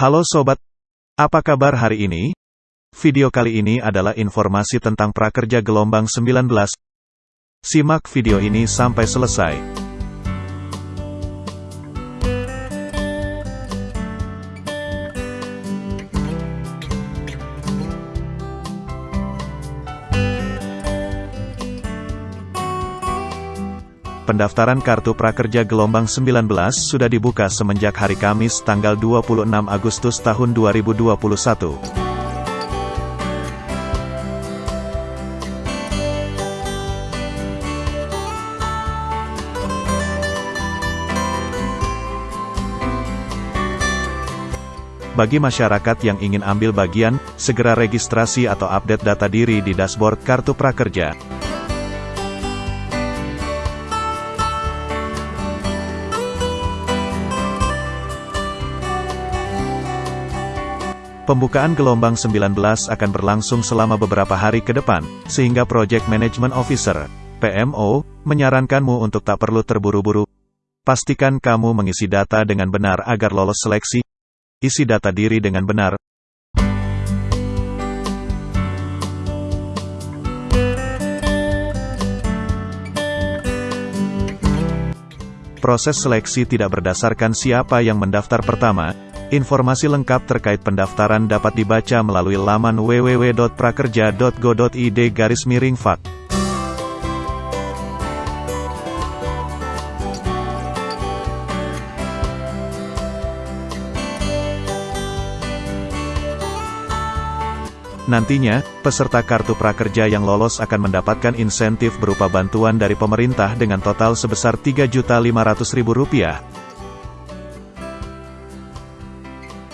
Halo sobat, apa kabar hari ini? Video kali ini adalah informasi tentang prakerja gelombang 19. Simak video ini sampai selesai. Pendaftaran Kartu Prakerja Gelombang 19 sudah dibuka semenjak hari Kamis tanggal 26 Agustus tahun 2021. Bagi masyarakat yang ingin ambil bagian, segera registrasi atau update data diri di dashboard Kartu Prakerja. Pembukaan gelombang 19 akan berlangsung selama beberapa hari ke depan, sehingga Project Management Officer, PMO, menyarankanmu untuk tak perlu terburu-buru. Pastikan kamu mengisi data dengan benar agar lolos seleksi. Isi data diri dengan benar. Proses seleksi tidak berdasarkan siapa yang mendaftar pertama, Informasi lengkap terkait pendaftaran dapat dibaca melalui laman www.prakerja.go.id garis miring fak. Nantinya, peserta Kartu Prakerja yang lolos akan mendapatkan insentif berupa bantuan dari pemerintah dengan total sebesar Rp3.500.000.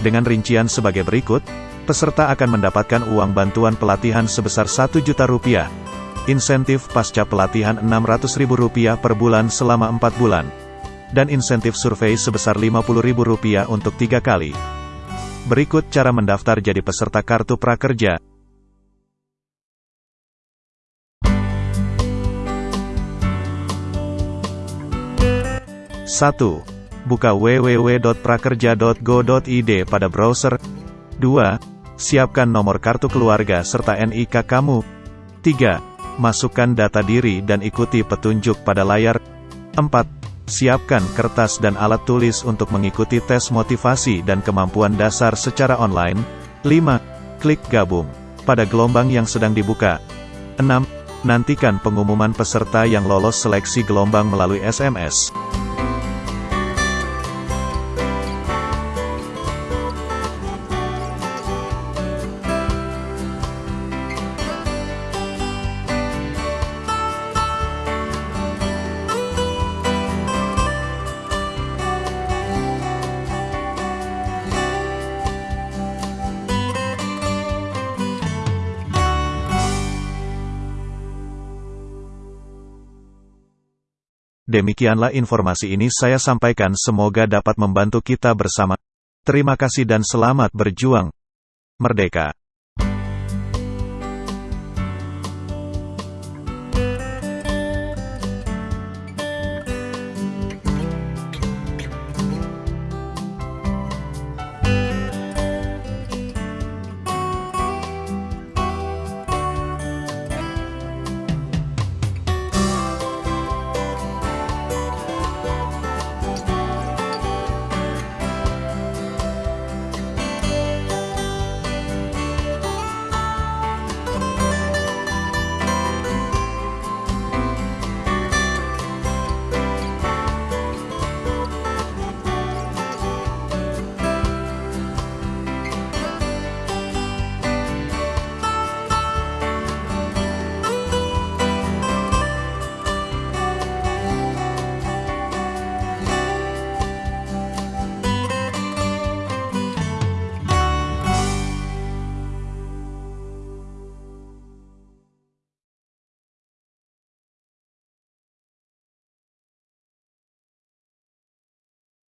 Dengan rincian sebagai berikut, peserta akan mendapatkan uang bantuan pelatihan sebesar 1 juta rupiah, insentif pasca pelatihan 600 ribu rupiah per bulan selama 4 bulan, dan insentif survei sebesar 50 ribu rupiah untuk tiga kali. Berikut cara mendaftar jadi peserta Kartu Prakerja. Satu buka www.prakerja.go.id pada browser. 2. Siapkan nomor kartu keluarga serta NIK kamu. 3. Masukkan data diri dan ikuti petunjuk pada layar. 4. Siapkan kertas dan alat tulis untuk mengikuti tes motivasi dan kemampuan dasar secara online. 5. Klik gabung pada gelombang yang sedang dibuka. 6. Nantikan pengumuman peserta yang lolos seleksi gelombang melalui SMS. Demikianlah informasi ini saya sampaikan semoga dapat membantu kita bersama. Terima kasih dan selamat berjuang. Merdeka.